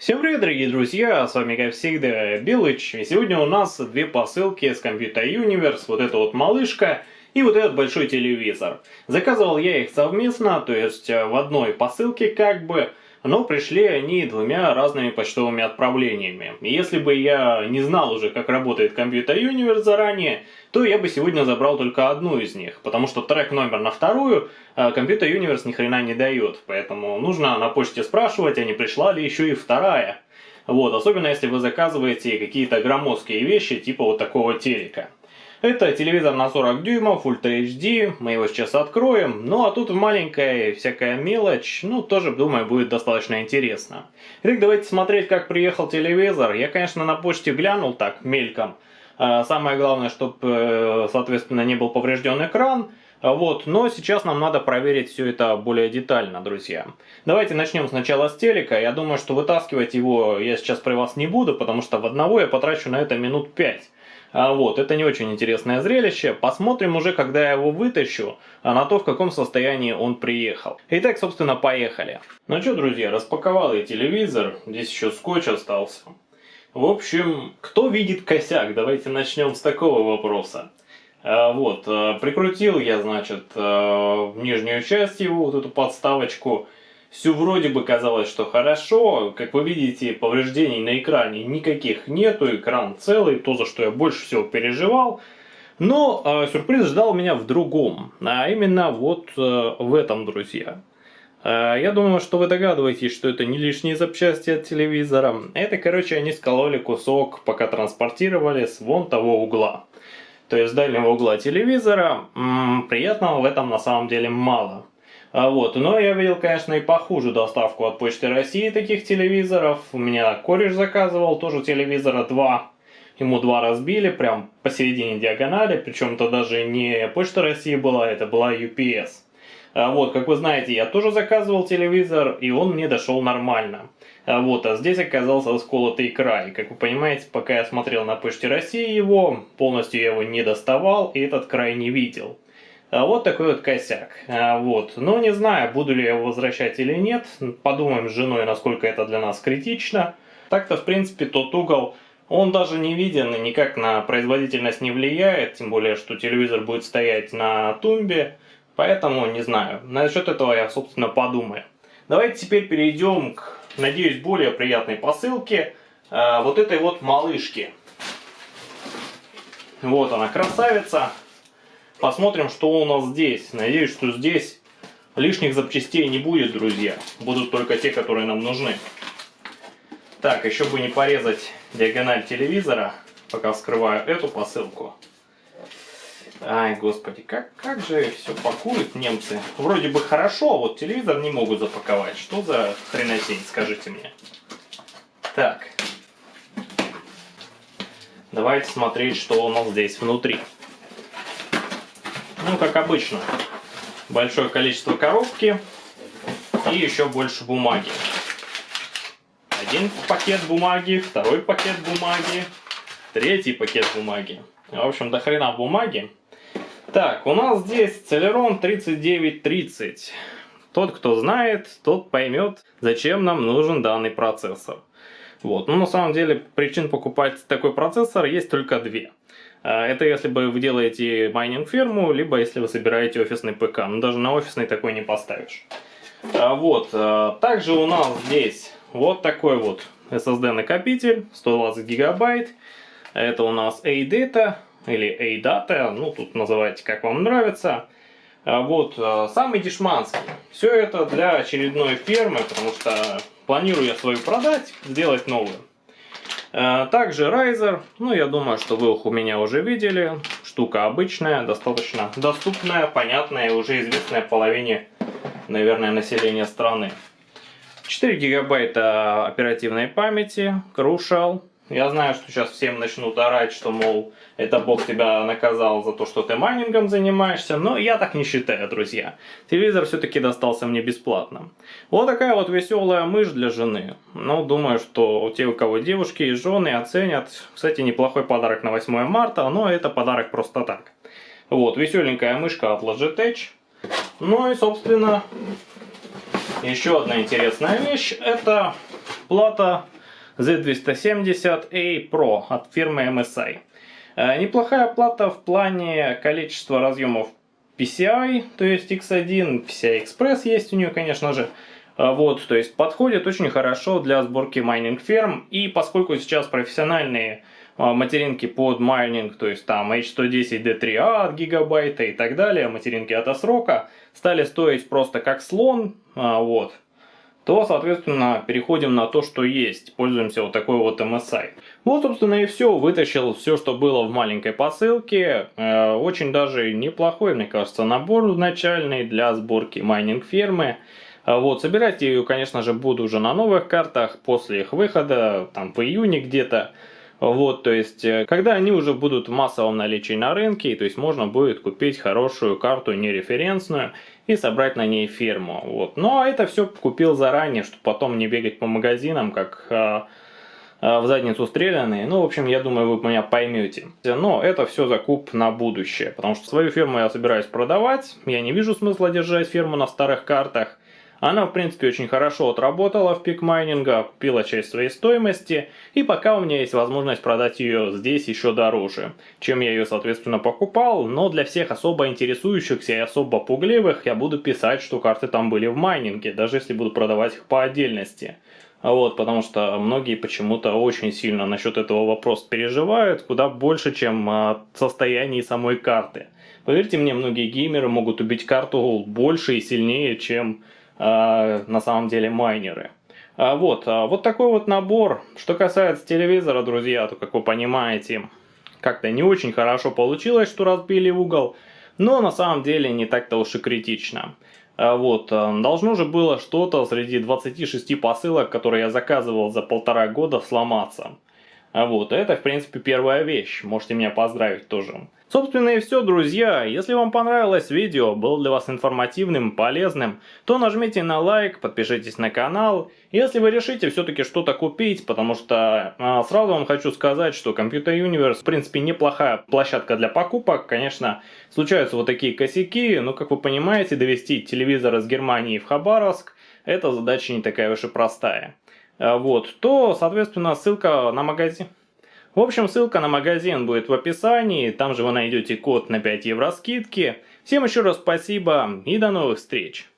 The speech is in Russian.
Всем привет, дорогие друзья, с вами, как всегда, Билыч, и сегодня у нас две посылки с Computer Universe, вот эта вот малышка и вот этот большой телевизор. Заказывал я их совместно, то есть в одной посылке как бы, но пришли они двумя разными почтовыми отправлениями. И если бы я не знал уже, как работает Computer Universe заранее, то я бы сегодня забрал только одну из них, потому что трек номер на вторую а, Computer Universe ни хрена не дает, поэтому нужно на почте спрашивать, а не пришла ли еще и вторая. Вот, особенно если вы заказываете какие-то громоздкие вещи, типа вот такого телека. Это телевизор на 40 дюймов, Ultra HD, мы его сейчас откроем. Ну а тут маленькая всякая мелочь, ну тоже, думаю, будет достаточно интересно. Итак, давайте смотреть, как приехал телевизор. Я, конечно, на почте глянул так, мельком. А, самое главное, чтобы, э, соответственно, не был поврежден экран. Вот, но сейчас нам надо проверить все это более детально, друзья. Давайте начнем сначала с телека. Я думаю, что вытаскивать его я сейчас при вас не буду, потому что в одного я потрачу на это минут 5. А вот, это не очень интересное зрелище. Посмотрим уже, когда я его вытащу, а на то, в каком состоянии он приехал. Итак, собственно, поехали. Ну что, друзья, распаковал я телевизор. Здесь еще скотч остался. В общем, кто видит косяк? Давайте начнем с такого вопроса. А, вот, прикрутил я, значит, в нижнюю часть его, вот эту подставочку. Все вроде бы казалось, что хорошо. Как вы видите, повреждений на экране никаких нету. Экран целый, то, за что я больше всего переживал. Но э, сюрприз ждал меня в другом. А именно вот э, в этом, друзья. Э, я думаю, что вы догадываетесь, что это не лишние запчасти от телевизора. Это, короче, они скололи кусок, пока транспортировали с вон того угла. То есть с дальнего угла телевизора. М -м, приятного в этом на самом деле мало. А вот, но я видел, конечно, и похуже доставку от Почты России таких телевизоров. У меня кореш заказывал, тоже телевизора два. Ему два разбили, прям посередине диагонали, причем это даже не Почта России была, это была UPS. А вот, как вы знаете, я тоже заказывал телевизор, и он мне дошел нормально. А вот, а здесь оказался сколотый край. Как вы понимаете, пока я смотрел на Почте России его, полностью я его не доставал, и этот край не видел. А вот такой вот косяк. А, вот. Но не знаю, буду ли я его возвращать или нет. Подумаем с женой, насколько это для нас критично. Так-то, в принципе, тот угол, он даже не виден и никак на производительность не влияет. Тем более, что телевизор будет стоять на тумбе. Поэтому не знаю. Насчет этого я, собственно, подумаю. Давайте теперь перейдем к, надеюсь, более приятной посылке. А, вот этой вот малышки. Вот она, красавица. Посмотрим, что у нас здесь. Надеюсь, что здесь лишних запчастей не будет, друзья. Будут только те, которые нам нужны. Так, еще бы не порезать диагональ телевизора, пока вскрываю эту посылку. Ай, господи, как, как же все пакуют немцы. Вроде бы хорошо, а вот телевизор не могут запаковать. Что за хренотень, скажите мне. Так. Давайте смотреть, что у нас здесь внутри. Ну, как обычно, большое количество коробки и еще больше бумаги. Один пакет бумаги, второй пакет бумаги, третий пакет бумаги. В общем, до хрена бумаги. Так, у нас здесь Celeron 3930. Тот, кто знает, тот поймет, зачем нам нужен данный процессор. Вот. Ну, на самом деле, причин покупать такой процессор есть только две. А, это если бы вы делаете майнинг-ферму, либо если вы собираете офисный ПК. Но ну, даже на офисный такой не поставишь. А, вот. А, также у нас здесь вот такой вот SSD-накопитель, 120 гигабайт. Это у нас A-Data или A-Data, ну тут называйте как вам нравится. Вот, самый дешманский. Все это для очередной фермы, потому что планирую я свою продать, сделать новую. Э, также Riser, ну я думаю, что вы их у меня уже видели. Штука обычная, достаточно доступная, понятная и уже известная половине, наверное, населения страны. 4 гигабайта оперативной памяти, Crucial, я знаю, что сейчас всем начнут орать, что, мол, это бог тебя наказал за то, что ты майнингом занимаешься, но я так не считаю, друзья. Телевизор все-таки достался мне бесплатно. Вот такая вот веселая мышь для жены. Ну, думаю, что те, у кого девушки и жены оценят. Кстати, неплохой подарок на 8 марта, но это подарок просто так. Вот, веселенькая мышка от Logitech. Ну и, собственно, еще одна интересная вещь. Это плата Z270A Pro от фирмы MSI. Э, неплохая плата в плане количества разъемов PCI, то есть X1, PCI Express есть у нее, конечно же. Э, вот, то есть подходит очень хорошо для сборки майнинг ферм. И поскольку сейчас профессиональные э, материнки под майнинг, то есть там H110D3A от гигабайта и так далее, материнки от ASRock а, стали стоить просто как слон, вот, то, соответственно, переходим на то, что есть. Пользуемся вот такой вот MSI. Вот, собственно, и все. Вытащил все, что было в маленькой посылке. Э, очень даже неплохой, мне кажется, набор начальный для сборки майнинг-фермы. Э, вот, собирать ее, конечно же, буду уже на новых картах после их выхода, там, в июне где-то. Вот, то есть, э, когда они уже будут в массовом наличии на рынке, то есть можно будет купить хорошую карту нереференсную и собрать на ней ферму. Вот. Но это все купил заранее, чтобы потом не бегать по магазинам, как э, э, в задницу стрелянные. Ну, в общем, я думаю, вы меня поймете. Но это все закуп на будущее, потому что свою ферму я собираюсь продавать. Я не вижу смысла держать ферму на старых картах. Она, в принципе, очень хорошо отработала в пик майнинга, купила часть своей стоимости, и пока у меня есть возможность продать ее здесь еще дороже, чем я ее, соответственно, покупал, но для всех особо интересующихся и особо пугливых я буду писать, что карты там были в майнинге, даже если буду продавать их по отдельности. Вот, потому что многие почему-то очень сильно насчет этого вопроса переживают, куда больше, чем о состоянии самой карты. Поверьте мне, многие геймеры могут убить карту больше и сильнее, чем на самом деле майнеры. А, вот, а, вот такой вот набор. Что касается телевизора, друзья, то, как вы понимаете, как-то не очень хорошо получилось, что разбили угол. Но на самом деле не так-то уж и критично. Вот, должно же было что-то среди 26 посылок, которые я заказывал за полтора года, сломаться. Вот, это, в принципе, первая вещь. Можете меня поздравить тоже. Собственно и все, друзья. Если вам понравилось видео, было для вас информативным, полезным, то нажмите на лайк, подпишитесь на канал. Если вы решите все-таки что-то купить, потому что а, сразу вам хочу сказать, что Computer Universe в принципе неплохая площадка для покупок. Конечно, случаются вот такие косяки, но как вы понимаете, довести телевизор из Германии в Хабаровск, эта задача не такая уж и простая. А, вот, то, соответственно, ссылка на магазин. В общем, ссылка на магазин будет в описании, там же вы найдете код на 5 евро скидки. Всем еще раз спасибо и до новых встреч!